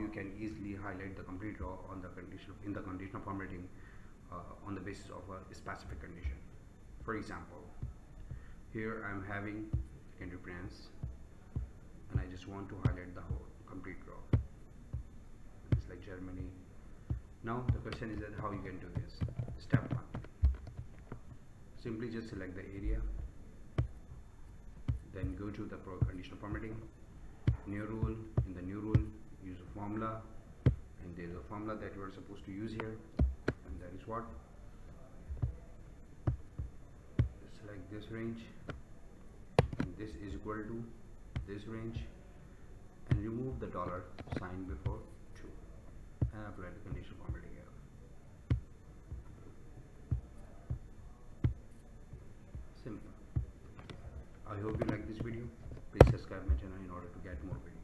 you can easily highlight the complete row on the condition in the conditional formatting uh, on the basis of a specific condition. For example here I'm having secondary brands and I just want to highlight the whole complete row it's like Germany. Now the question is that how you can do this? Step one. Simply just select the area. Then go to the pro conditional formatting. New rule formula and there is a formula that you are supposed to use here and that is what? Select this range and this is equal to this range and remove the dollar sign before 2 and apply the conditional formatting here. Simple I hope you like this video. Please subscribe my channel in order to get more videos